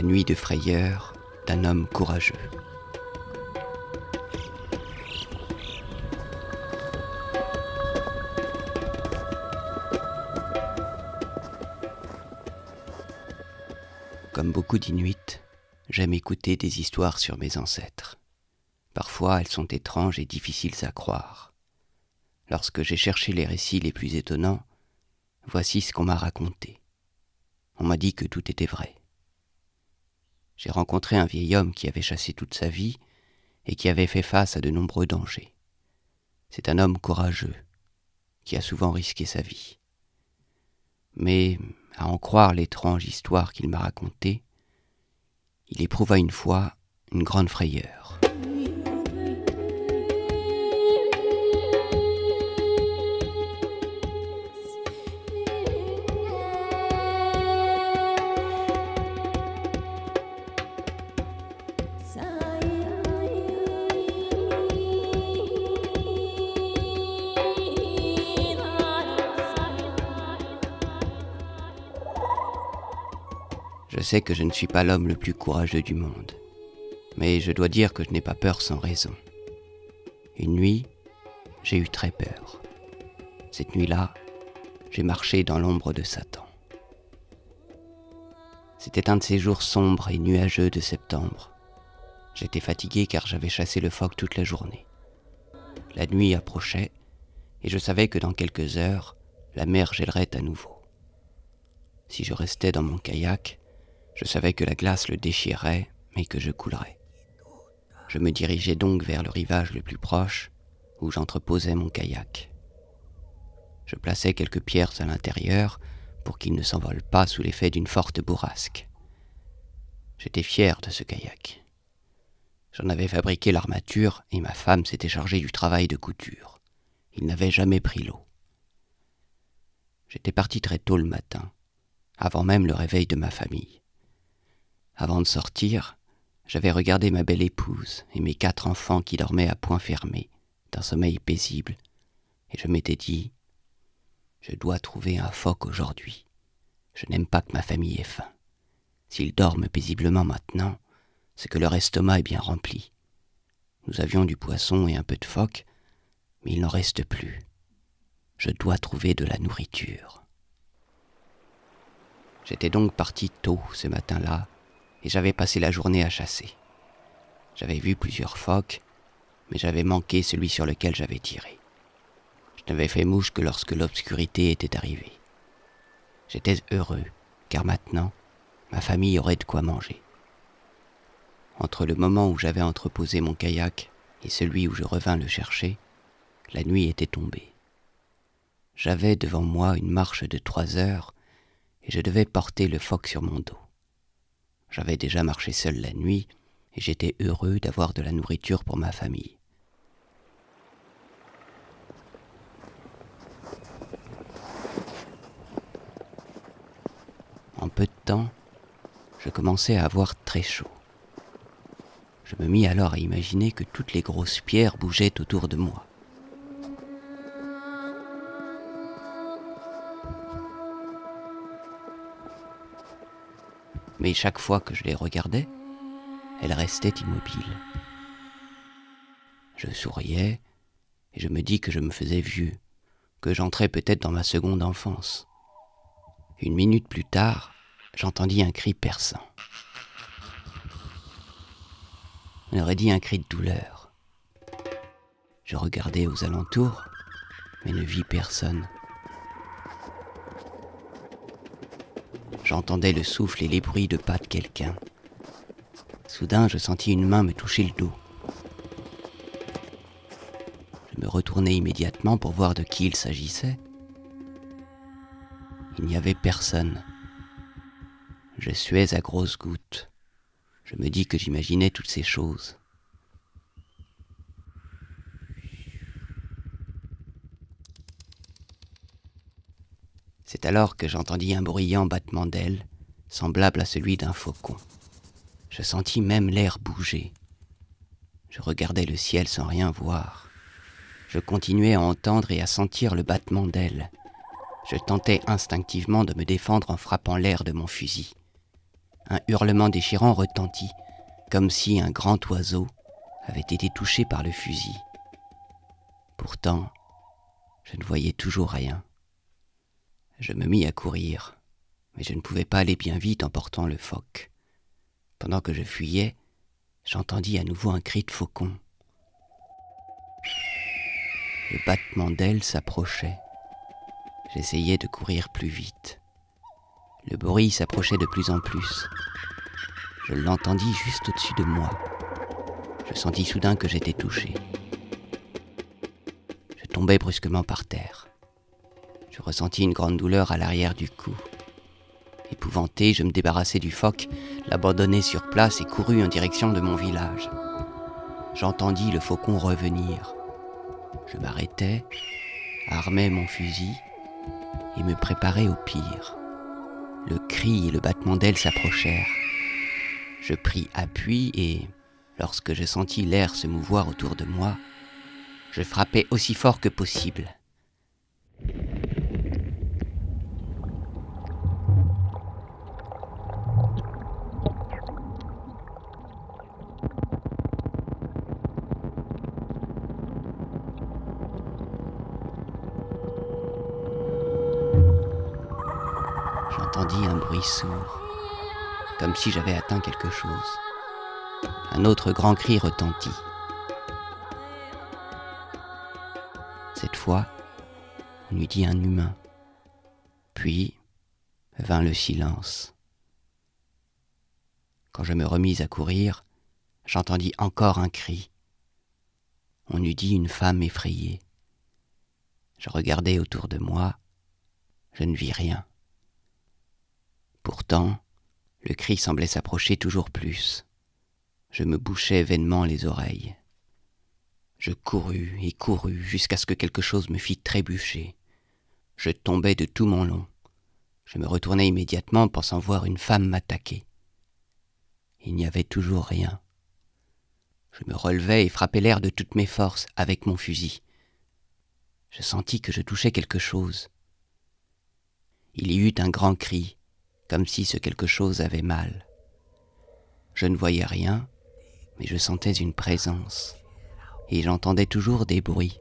La nuit de frayeur d'un homme courageux. Comme beaucoup d'Inuits, j'aime écouter des histoires sur mes ancêtres. Parfois elles sont étranges et difficiles à croire. Lorsque j'ai cherché les récits les plus étonnants, voici ce qu'on m'a raconté. On m'a dit que tout était vrai. J'ai rencontré un vieil homme qui avait chassé toute sa vie et qui avait fait face à de nombreux dangers. C'est un homme courageux, qui a souvent risqué sa vie. Mais, à en croire l'étrange histoire qu'il m'a racontée, il éprouva une fois une grande frayeur. Je sais que je ne suis pas l'homme le plus courageux du monde, mais je dois dire que je n'ai pas peur sans raison. Une nuit, j'ai eu très peur. Cette nuit-là, j'ai marché dans l'ombre de Satan. C'était un de ces jours sombres et nuageux de septembre. J'étais fatigué car j'avais chassé le phoque toute la journée. La nuit approchait et je savais que dans quelques heures, la mer gèlerait à nouveau. Si je restais dans mon kayak, je savais que la glace le déchirerait, mais que je coulerais. Je me dirigeais donc vers le rivage le plus proche, où j'entreposais mon kayak. Je plaçais quelques pierres à l'intérieur pour qu'il ne s'envole pas sous l'effet d'une forte bourrasque. J'étais fier de ce kayak. J'en avais fabriqué l'armature et ma femme s'était chargée du travail de couture. Il n'avait jamais pris l'eau. J'étais parti très tôt le matin, avant même le réveil de ma famille. Avant de sortir, j'avais regardé ma belle épouse et mes quatre enfants qui dormaient à point fermé, d'un sommeil paisible, et je m'étais dit, je dois trouver un phoque aujourd'hui. Je n'aime pas que ma famille ait faim. S'ils dorment paisiblement maintenant, c'est que leur estomac est bien rempli. Nous avions du poisson et un peu de phoque, mais il n'en reste plus. Je dois trouver de la nourriture. J'étais donc parti tôt ce matin-là, et j'avais passé la journée à chasser. J'avais vu plusieurs phoques, mais j'avais manqué celui sur lequel j'avais tiré. Je n'avais fait mouche que lorsque l'obscurité était arrivée. J'étais heureux, car maintenant, ma famille aurait de quoi manger. Entre le moment où j'avais entreposé mon kayak et celui où je revins le chercher, la nuit était tombée. J'avais devant moi une marche de trois heures et je devais porter le phoque sur mon dos. J'avais déjà marché seul la nuit et j'étais heureux d'avoir de la nourriture pour ma famille. En peu de temps, je commençais à avoir très chaud. Je me mis alors à imaginer que toutes les grosses pierres bougeaient autour de moi. Mais chaque fois que je les regardais, elles restaient immobiles. Je souriais et je me dis que je me faisais vieux, que j'entrais peut-être dans ma seconde enfance. Une minute plus tard, j'entendis un cri perçant. On aurait dit un cri de douleur. Je regardai aux alentours, mais ne vis personne. J'entendais le souffle et les bruits de pas de quelqu'un. Soudain, je sentis une main me toucher le dos. Je me retournai immédiatement pour voir de qui il s'agissait. Il n'y avait personne. Je suais à grosses gouttes. Je me dis que j'imaginais toutes ces choses. Alors que j'entendis un bruyant battement d'ailes, semblable à celui d'un faucon. Je sentis même l'air bouger. Je regardais le ciel sans rien voir. Je continuais à entendre et à sentir le battement d'ailes. Je tentais instinctivement de me défendre en frappant l'air de mon fusil. un hurlement déchirant retentit, comme si un grand oiseau avait été touché par le fusil. Pourtant, je ne voyais toujours rien. Je me mis à courir, mais je ne pouvais pas aller bien vite en portant le phoque. Pendant que je fuyais, j'entendis à nouveau un cri de faucon. Le battement d'ailes s'approchait. J'essayais de courir plus vite. Le bruit s'approchait de plus en plus. Je l'entendis juste au-dessus de moi. Je sentis soudain que j'étais touché. Je tombai brusquement par terre. Je ressentis une grande douleur à l'arrière du cou. Épouvanté, je me débarrassai du phoque, l'abandonnai sur place et courus en direction de mon village. J'entendis le faucon revenir. Je m'arrêtai, armai mon fusil et me préparai au pire. Le cri et le battement d'ailes s'approchèrent. Je pris appui et, lorsque je sentis l'air se mouvoir autour de moi, je frappai aussi fort que possible. Sourd, comme si j'avais atteint quelque chose. Un autre grand cri retentit. Cette fois, on eût dit un humain. Puis vint le silence. Quand je me remis à courir, j'entendis encore un cri. On eût dit une femme effrayée. Je regardai autour de moi, je ne vis rien. Pourtant, le cri semblait s'approcher toujours plus. Je me bouchais vainement les oreilles. Je courus et courus jusqu'à ce que quelque chose me fît trébucher. Je tombai de tout mon long. Je me retournai immédiatement pensant voir une femme m'attaquer. Il n'y avait toujours rien. Je me relevai et frappai l'air de toutes mes forces avec mon fusil. Je sentis que je touchais quelque chose. Il y eut un grand cri, comme si ce quelque chose avait mal. Je ne voyais rien, mais je sentais une présence, et j'entendais toujours des bruits.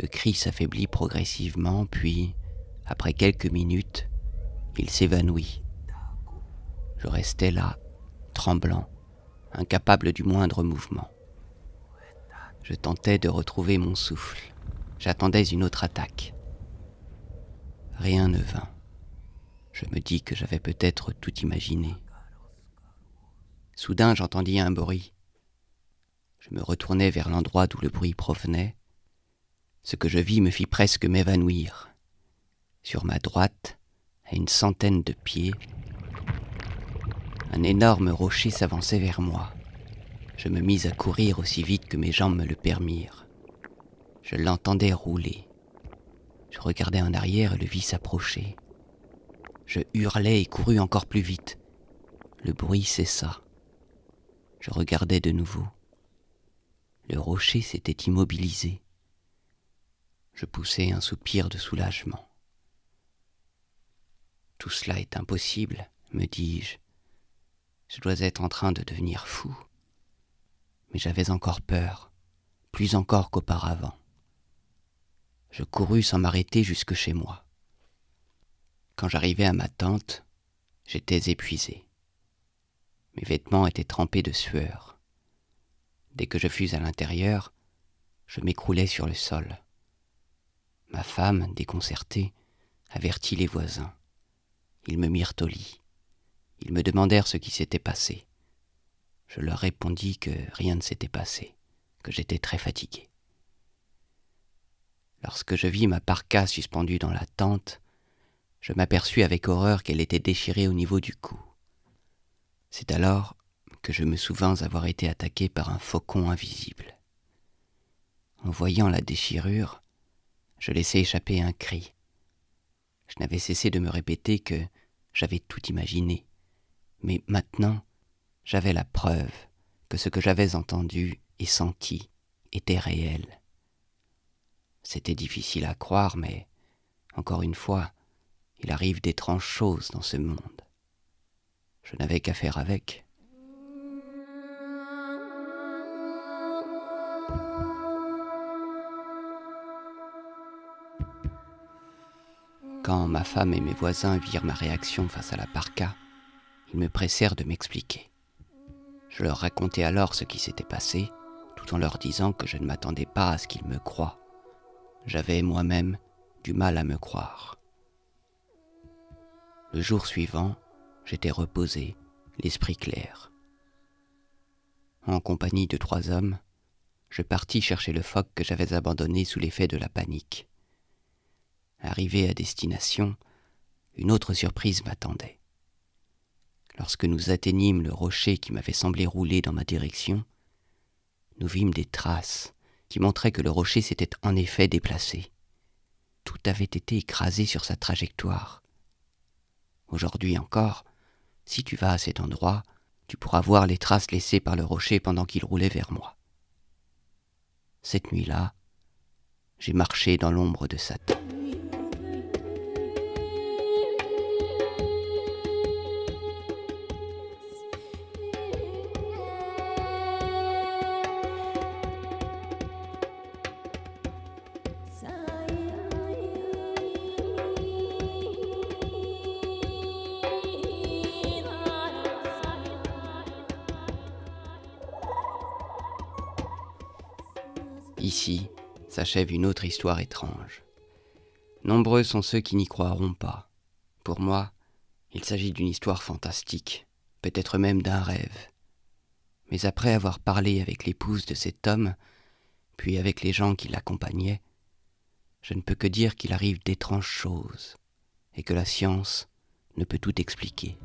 Le cri s'affaiblit progressivement, puis, après quelques minutes, il s'évanouit. Je restais là, tremblant, incapable du moindre mouvement. Je tentais de retrouver mon souffle. J'attendais une autre attaque. Rien ne vint. Je me dis que j'avais peut-être tout imaginé. Soudain j'entendis un bruit. Je me retournai vers l'endroit d'où le bruit provenait. Ce que je vis me fit presque m'évanouir. Sur ma droite, à une centaine de pieds, un énorme rocher s'avançait vers moi. Je me mis à courir aussi vite que mes jambes me le permirent. Je l'entendais rouler. Je regardais en arrière et le vis s'approcher. Je hurlai et courus encore plus vite. Le bruit cessa. Je regardais de nouveau. Le rocher s'était immobilisé. Je poussai un soupir de soulagement. Tout cela est impossible, me dis-je. Je dois être en train de devenir fou. Mais j'avais encore peur, plus encore qu'auparavant. Je courus sans m'arrêter jusque chez moi. Quand j'arrivai à ma tente, j'étais épuisé. Mes vêtements étaient trempés de sueur. Dès que je fus à l'intérieur, je m'écroulai sur le sol. Ma femme, déconcertée, avertit les voisins. Ils me mirent au lit. Ils me demandèrent ce qui s'était passé. Je leur répondis que rien ne s'était passé, que j'étais très fatigué. Lorsque je vis ma parka suspendue dans la tente, je m'aperçus avec horreur qu'elle était déchirée au niveau du cou. C'est alors que je me souvins avoir été attaqué par un faucon invisible. En voyant la déchirure, je laissai échapper un cri. Je n'avais cessé de me répéter que j'avais tout imaginé, mais maintenant j'avais la preuve que ce que j'avais entendu et senti était réel. C'était difficile à croire, mais, encore une fois, il arrive d'étranges choses dans ce monde. Je n'avais qu'à faire avec. Quand ma femme et mes voisins virent ma réaction face à la parka, ils me pressèrent de m'expliquer. Je leur racontai alors ce qui s'était passé, tout en leur disant que je ne m'attendais pas à ce qu'ils me croient. J'avais moi-même du mal à me croire. Le jour suivant, j'étais reposé, l'esprit clair. En compagnie de trois hommes, je partis chercher le phoque que j'avais abandonné sous l'effet de la panique. Arrivé à destination, une autre surprise m'attendait. Lorsque nous atteignîmes le rocher qui m'avait semblé rouler dans ma direction, nous vîmes des traces qui montraient que le rocher s'était en effet déplacé. Tout avait été écrasé sur sa trajectoire. Aujourd'hui encore, si tu vas à cet endroit, tu pourras voir les traces laissées par le rocher pendant qu'il roulait vers moi. Cette nuit-là, j'ai marché dans l'ombre de Satan. Ici s'achève une autre histoire étrange. Nombreux sont ceux qui n'y croiront pas. Pour moi, il s'agit d'une histoire fantastique, peut-être même d'un rêve. Mais après avoir parlé avec l'épouse de cet homme, puis avec les gens qui l'accompagnaient, je ne peux que dire qu'il arrive d'étranges choses, et que la science ne peut tout expliquer.